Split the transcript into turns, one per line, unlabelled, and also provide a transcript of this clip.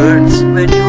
hurts when